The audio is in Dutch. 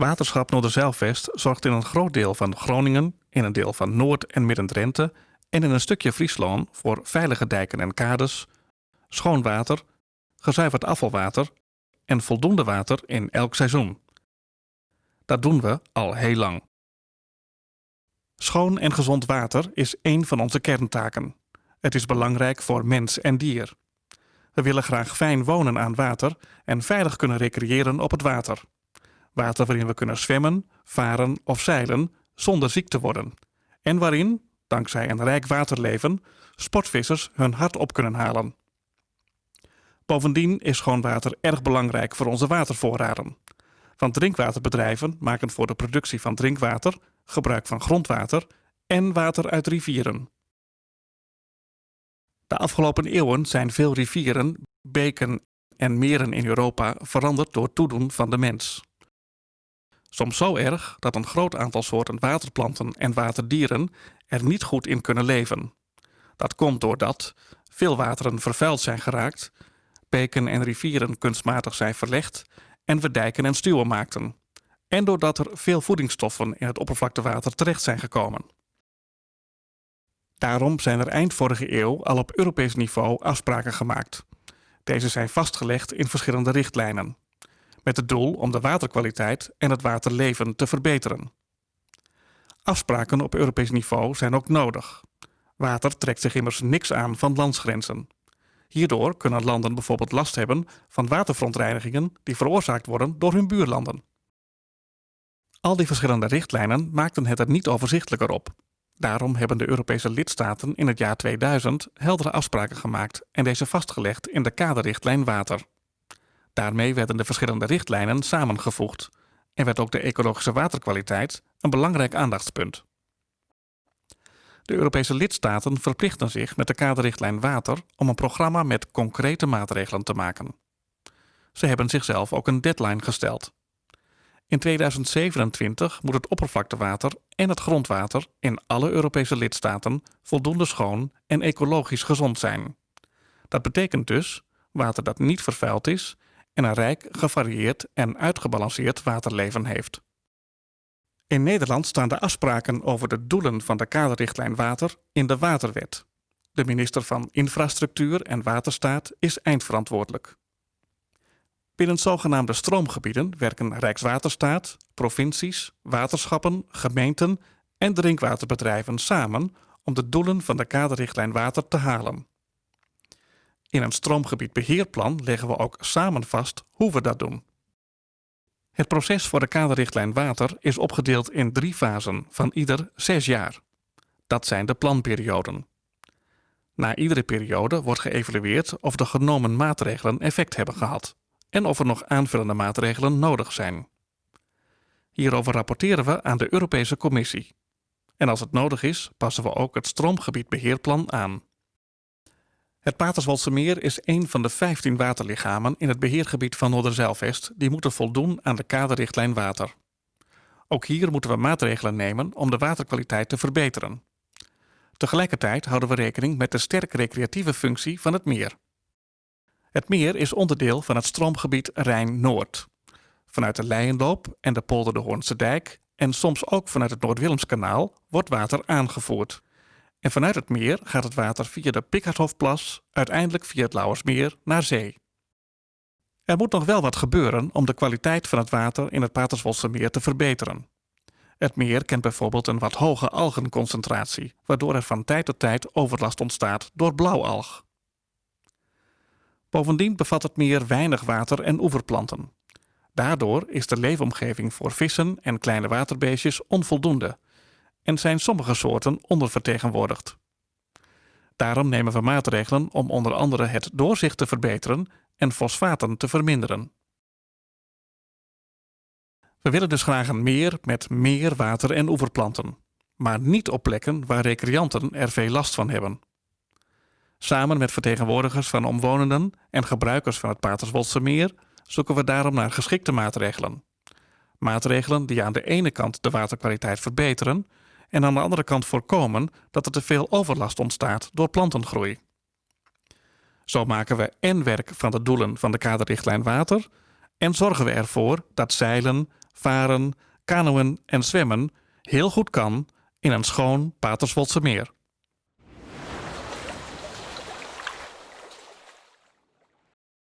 Waterschap Noorderzeilvest zorgt in een groot deel van Groningen, in een deel van Noord- en Midden-Drenthe en in een stukje Friesland voor veilige dijken en kades, schoon water, gezuiverd afvalwater en voldoende water in elk seizoen. Dat doen we al heel lang. Schoon en gezond water is één van onze kerntaken. Het is belangrijk voor mens en dier. We willen graag fijn wonen aan water en veilig kunnen recreëren op het water. Water waarin we kunnen zwemmen, varen of zeilen zonder ziek te worden. En waarin, dankzij een rijk waterleven, sportvissers hun hart op kunnen halen. Bovendien is schoon water erg belangrijk voor onze watervoorraden. Want drinkwaterbedrijven maken voor de productie van drinkwater gebruik van grondwater en water uit rivieren. De afgelopen eeuwen zijn veel rivieren, beken en meren in Europa veranderd door toedoen van de mens. Soms zo erg dat een groot aantal soorten waterplanten en waterdieren er niet goed in kunnen leven. Dat komt doordat veel wateren vervuild zijn geraakt, beken en rivieren kunstmatig zijn verlegd en we dijken en stuwen maakten. En doordat er veel voedingsstoffen in het oppervlaktewater terecht zijn gekomen. Daarom zijn er eind vorige eeuw al op Europees niveau afspraken gemaakt. Deze zijn vastgelegd in verschillende richtlijnen. Met het doel om de waterkwaliteit en het waterleven te verbeteren. Afspraken op Europees niveau zijn ook nodig. Water trekt zich immers niks aan van landsgrenzen. Hierdoor kunnen landen bijvoorbeeld last hebben van waterverontreinigingen die veroorzaakt worden door hun buurlanden. Al die verschillende richtlijnen maakten het er niet overzichtelijker op. Daarom hebben de Europese lidstaten in het jaar 2000 heldere afspraken gemaakt en deze vastgelegd in de kaderrichtlijn water. Daarmee werden de verschillende richtlijnen samengevoegd en werd ook de ecologische waterkwaliteit een belangrijk aandachtspunt. De Europese lidstaten verplichten zich met de kaderrichtlijn water om een programma met concrete maatregelen te maken. Ze hebben zichzelf ook een deadline gesteld. In 2027 moet het oppervlaktewater en het grondwater in alle Europese lidstaten voldoende schoon en ecologisch gezond zijn. Dat betekent dus water dat niet vervuild is en een rijk, gevarieerd en uitgebalanceerd waterleven heeft. In Nederland staan de afspraken over de doelen van de kaderrichtlijn water in de Waterwet. De minister van Infrastructuur en Waterstaat is eindverantwoordelijk. Binnen zogenaamde stroomgebieden werken Rijkswaterstaat, provincies, waterschappen, gemeenten en drinkwaterbedrijven samen om de doelen van de kaderrichtlijn water te halen. In een stroomgebiedbeheerplan leggen we ook samen vast hoe we dat doen. Het proces voor de kaderrichtlijn water is opgedeeld in drie fasen van ieder zes jaar. Dat zijn de planperioden. Na iedere periode wordt geëvalueerd of de genomen maatregelen effect hebben gehad en of er nog aanvullende maatregelen nodig zijn. Hierover rapporteren we aan de Europese Commissie. En als het nodig is, passen we ook het stroomgebiedbeheerplan aan. Het Paterswoldse meer is een van de 15 waterlichamen in het beheergebied van Noorderzeilvest die moeten voldoen aan de kaderrichtlijn water. Ook hier moeten we maatregelen nemen om de waterkwaliteit te verbeteren. Tegelijkertijd houden we rekening met de sterk recreatieve functie van het meer. Het meer is onderdeel van het stroomgebied Rijn-Noord. Vanuit de Leienloop en de polder de Hoornse dijk en soms ook vanuit het Noord-Willemskanaal wordt water aangevoerd. En vanuit het meer gaat het water via de Pikkerthofplas uiteindelijk via het Lauwersmeer naar zee. Er moet nog wel wat gebeuren om de kwaliteit van het water in het Paterswoldse meer te verbeteren. Het meer kent bijvoorbeeld een wat hoge algenconcentratie, waardoor er van tijd tot tijd overlast ontstaat door blauwalg. Bovendien bevat het meer weinig water en oeverplanten. Daardoor is de leefomgeving voor vissen en kleine waterbeestjes onvoldoende en zijn sommige soorten ondervertegenwoordigd. Daarom nemen we maatregelen om onder andere het doorzicht te verbeteren en fosfaten te verminderen. We willen dus graag een meer met meer water en oeverplanten, maar niet op plekken waar recreanten er veel last van hebben. Samen met vertegenwoordigers van omwonenden en gebruikers van het Paterswoldse meer zoeken we daarom naar geschikte maatregelen. Maatregelen die aan de ene kant de waterkwaliteit verbeteren en aan de andere kant voorkomen dat er te veel overlast ontstaat door plantengroei. Zo maken we en werk van de doelen van de kaderrichtlijn water en zorgen we ervoor dat zeilen, varen, kanoën en zwemmen heel goed kan in een schoon Paterswoldse meer.